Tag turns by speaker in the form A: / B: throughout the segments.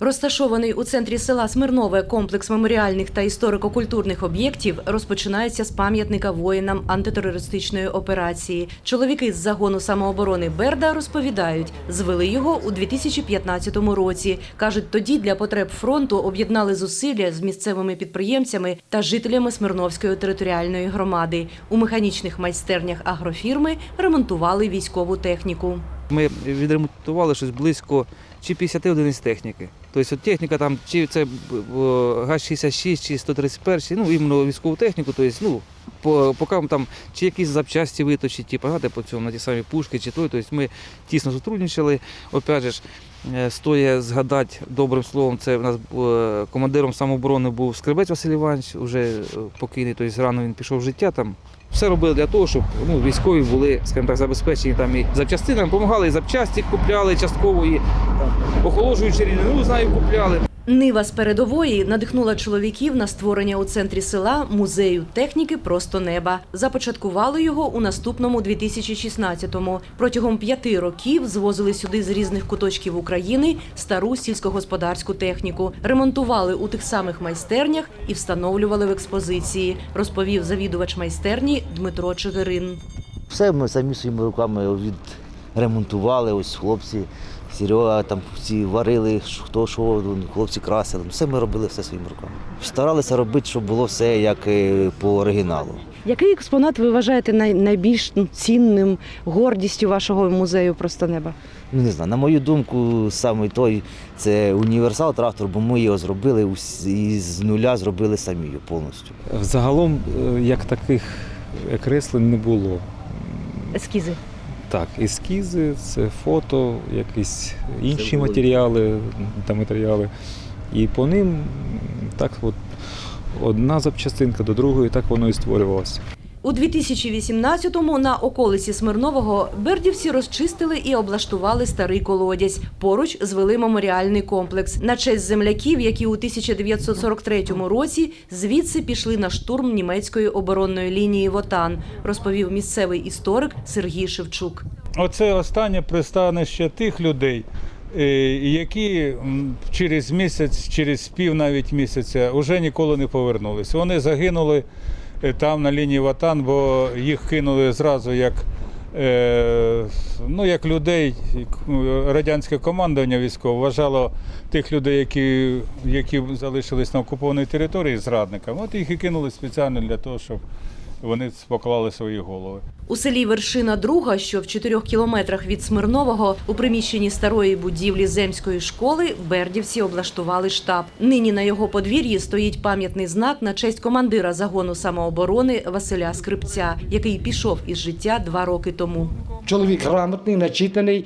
A: Розташований у центрі села Смирнове комплекс меморіальних та історико-культурних об'єктів розпочинається з пам'ятника воїнам антитерористичної операції. Чоловіки з загону самооборони Берда розповідають, звели його у 2015 році. кажуть, тоді для потреб фронту об'єднали зусилля з місцевими підприємцями та жителями Смирновської територіальної громади. У механічних майстернях агрофірми ремонтували військову техніку.
B: Ми відремонтували щось близько чи 50 одиниць техніки. Тобто техніка там, чи це ГАЗ-66, чи 131, ну, іменно військову техніку, тобто, ну, по, поки там чи якісь запчасті виточить, ті погати по цьому на ті самі пушки, чи той. Тобто ми тісно сотрудничали. Опять же, е, стоя згадати добрим словом, це в нас е, командиром самооборони був Скребець Василь Іванович, вже е, покійний, тобто рано він пішов в життя там. Все робили для того, щоб ну, військові були, скажімо так, забезпечені там і запчастинами, допомагали, і запчасті купляли частково, і там, охолоджуючи рідину, знаю, купляли.
A: Нива з передової надихнула чоловіків на створення у центрі села музею техніки Просто неба. Започаткували його у наступному 2016-му. Протягом п'яти років звозили сюди з різних куточків України стару сільськогосподарську техніку, ремонтували у тих самих майстернях і встановлювали в експозиції, розповів завідувач майстерні Дмитро Чигирин.
C: Все ми самі своїми руками відремонтували, ось хлопці, Серега там всі варили, хто що, ну, хлопці красили. Все ми робили все своїми руками. Старалися робити, щоб було все як е, по оригіналу.
D: Який експонат ви вважаєте найбільш ну, цінним гордістю вашого музею просто неба?
C: Ну не знаю, на мою думку, саме той це універсал трактор, бо ми його зробили і з нуля зробили самі його повністю.
E: Загалом, е, як таких креслень не було.
D: Ескізи.
E: Так, ескізи, це фото, якісь інші
C: були.
E: матеріали та матеріали. І по ним так от одна запчастинка до другої, так воно і створювалося.
A: У 2018-му на околиці Смирнового бердівці розчистили і облаштували старий колодязь. Поруч звели меморіальний комплекс на честь земляків, які у 1943 році звідси пішли на штурм німецької оборонної лінії Вотан, розповів місцевий історик Сергій Шевчук.
F: Оце останнє пристанище тих людей, е, які через місяць, через пів навіть місяця вже ніколи не повернулись. Вони загинули там на лінії Ватан, бо їх кинули зразу як, е, ну, як людей. е, Радянське командування військове вважало тих людей, які, які залишились на окупованій території зрадниками. От їх і кинули спеціально для того, щоб вони поклали свої голови.
A: У селі Вершина Друга, що в чотирьох кілометрах від Смирнового, у приміщенні старої будівлі земської школи, бердівці облаштували штаб. Нині на його подвір'ї стоїть пам'ятний знак на честь командира загону самооборони Василя Скрипця, який пішов із життя два роки тому.
G: Чоловік грамотний, начитаний.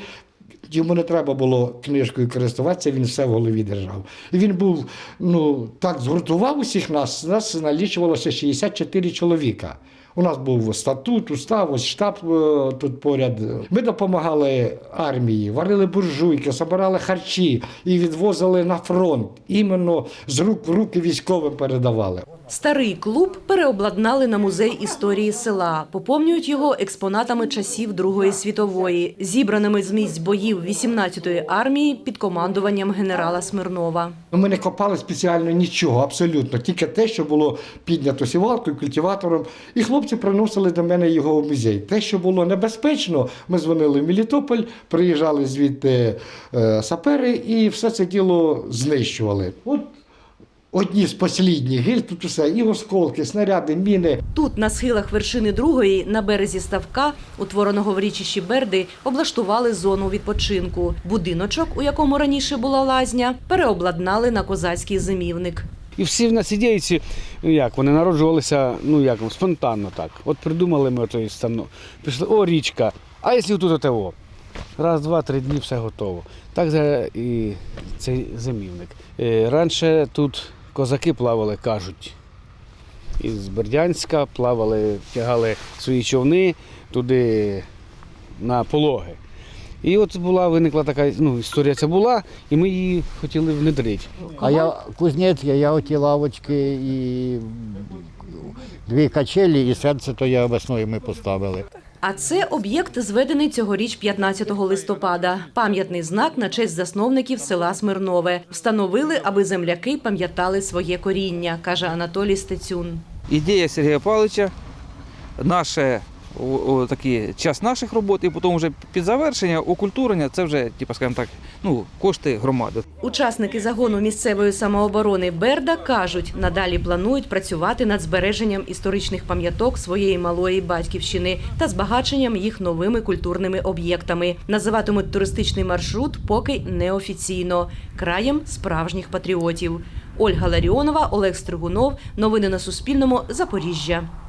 G: Йому не треба було книжкою користуватися, він все в голові держав. Він був, ну, так згуртував усіх нас, нас налічувалося 64 чоловіка. У нас був статут, устав, ось штаб е, тут поряд. Ми допомагали армії, варили буржуйки, збирали харчі і відвозили на фронт. Іменно з рук в руки військовим передавали.
A: Старий клуб переобладнали на музей історії села, поповнюють його експонатами часів Другої світової, зібраними з місць боїв 18-ї армії під командуванням генерала Смирнова.
G: Ми не копали спеціально нічого, абсолютно. Тільки те, що було піднято сівалкою, культиватором. І хлопці приносили до мене його в музей. Те, що було небезпечно, ми дзвонили в Мелітополь, приїжджали звідти е, сапери і все це діло знищували. От одні з послідніх гіль, тут усе, і осколки, снаряди, міни.
A: Тут, на схилах вершини другої, на березі ставка, утвореного в річищі Берди, облаштували зону відпочинку. Будиночок, у якому раніше була лазня, переобладнали на козацький зимівник.
H: І всі в нас ідейці, ну як, вони народжувалися, ну як, спонтанно так. От придумали ми той станок. Пішли, о, річка, а якщо тут ОТО? Раз, два, три дні все готово. Так і цей зимівник. Е, Раніше тут козаки плавали, кажуть. Із Бердянська плавали, тягали свої човни туди на пологи. І от була, виникла така ну, історія ця була, і ми її хотіли внедрити.
I: А я кузнець, я, я оті лавочки і дві качелі, і серце то я весною ми поставили.
A: А це об'єкт, зведений цьогоріч 15 листопада. Пам'ятний знак на честь засновників села Смирнове. Встановили, аби земляки пам'ятали своє коріння, каже Анатолій Стецюн.
B: Ідея Сергія Павловича, наше такі, час наших робот, і потім вже під завершення, окультурення, це вже, типу, скажімо так, ну, кошти громади.
A: Учасники загону місцевої самооборони Берда кажуть, надалі планують працювати над збереженням історичних пам'яток своєї малої батьківщини та збагаченням їх новими культурними об'єктами. Називатимуть туристичний маршрут поки неофіційно краєм справжніх патріотів. Ольга Ларіонова, Олег Стригунов. Новини на Суспільному. Запоріжжя.